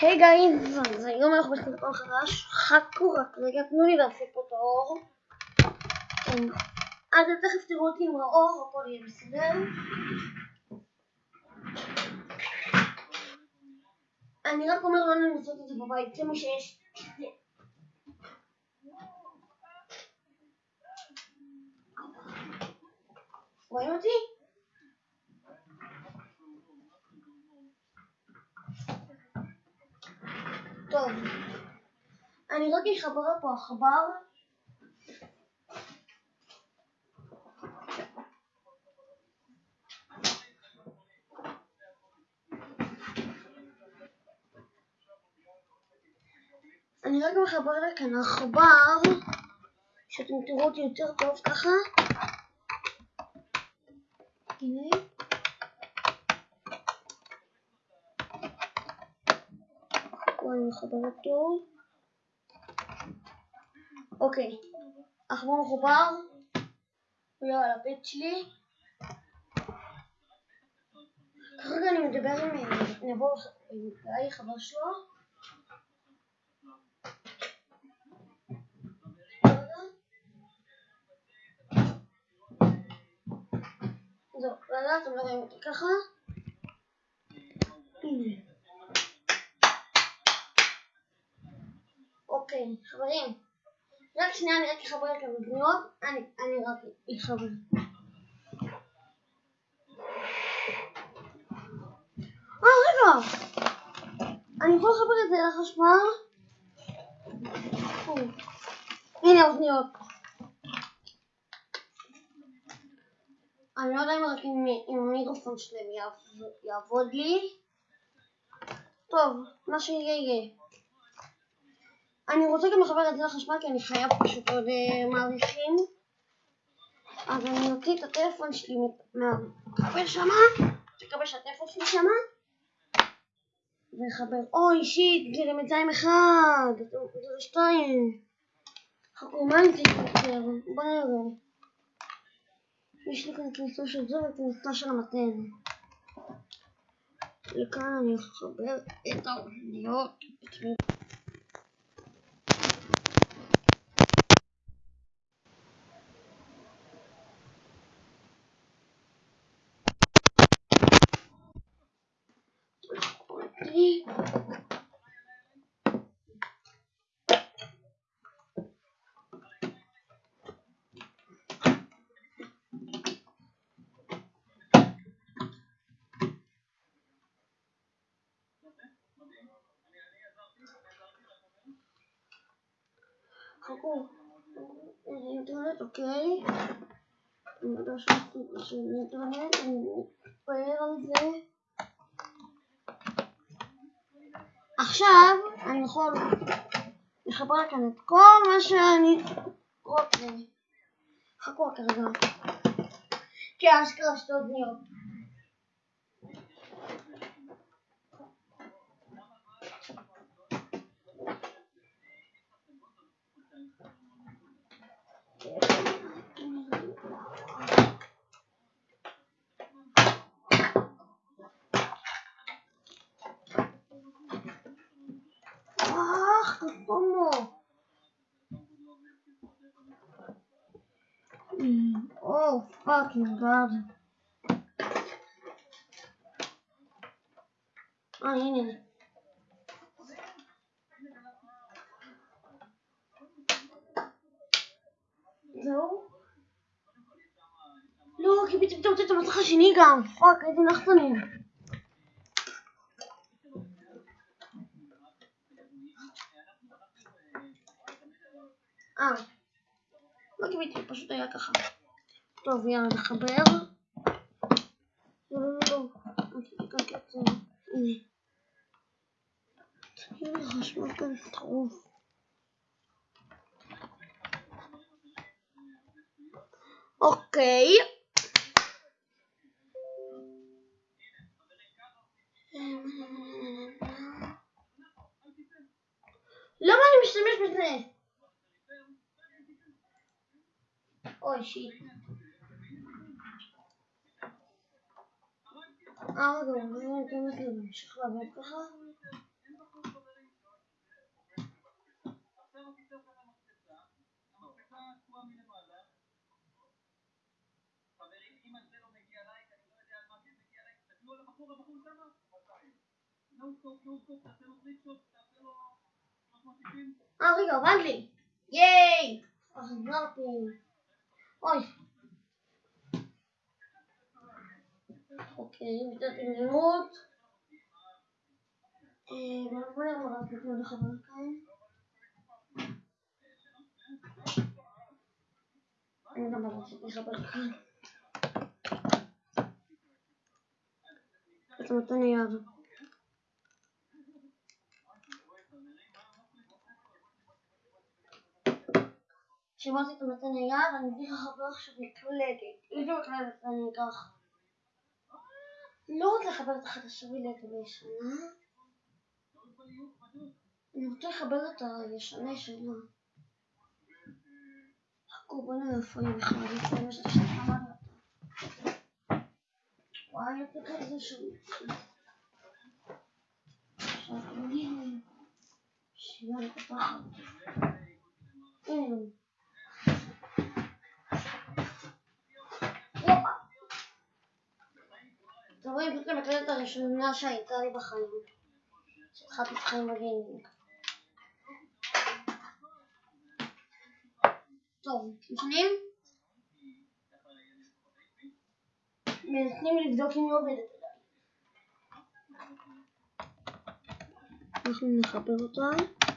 היי גייז, אז היום אנחנו בסרטון חדש, חכו רק רגע, תנו לי להפסיק פה את האור. כן. אז תכף תראו אותי עם האור, הכל יהיה בסדר. אני רק אומר לא לעשות את זה בבית, זה מה שיש. רואים אותי? טוב, אני רק אחבר פה עכבר. אני רק מחבר לכאן עכבר, שאתם תראו אותי יותר טוב ככה. הנה. פה אני מחבר אותו. אוקיי, עכבר מחובר. הוא על הבית שלי. כרגע אני מדבר עם נבוא עם גיא חבר שלו. זהו, רגע, אתם לא רואים אותי ככה. אוקיי, חברים. רק שנייה, אני רק אחבר את המגניות. אני, אני רק אחבר. אה, רגע! אני יכול לחבר את זה לחשמל? הנה האוזניות. אני לא יודע אם רק עם המיקרופון שלהם יעבוד לי. טוב, מה שיהיה יהיה. אני רוצה גם לחבר את זה לחשמל כי אני חייב פשוט עוד uh, מעריכים. אז אני אוציא את הטלפון שלי מהכבל שמה, תקבל שהטלפון שלי שמה, וחבר, אוי שיט, זה למצרים אחד, זה שתיים. חכו, מה אני צריך יותר? בוא נראה. יש לי כאן כניסה של זה וכניסה של המתן. לכאן אני אחבר את האוזניות. חכו, אינטרנט, אוקיי? אני יודע שיש אינטרנט, אני מתפעל על זה. עכשיו אני יכול לחבר כאן את כל מה שאני רוצה. חכו רק רגע. כי אשכרה שתי אוזניות. ¿Cómo? Mm, oh, fucking god. Ah, הנה. זהו? לא, כי פתאום אתה רוצה את המסך השני גם. פאק, איזה נחתנים. אה, לא קיבלתי, פשוט היה ככה. טוב, יאללה, נחבר. אוקיי. למה אני משתמש בזה? אוי שיט. אה רגע, אני אתן לזה להמשיך לעבוד ככה. אה רגע, עבד לי! ייי! חזרתי. אוי. אוקיי, נתנו לחבר כאן. אני גם רציתי לחבר כאן. אתה נותן לי את המתן היד, אני אביא לך חבר עכשיו מקלדת. איזה מקלדת אני אקח? לא רוצה לחבר את החדשה ואת הישנה. אני רוצה לחבר את הישנה ישנה. חכו בוא נראה איפה היא בכלל, לפני מה שאתה אמרת. וואי, את כזה שם. עכשיו פותחת. הנה. אתם המקלדת הראשונה שהייתה לי בחיים. שהתחלתי את חיים בגיימינג. טוב, לפנים? מנסים לבדוק אם היא עובדת. אנחנו נחבר אותה.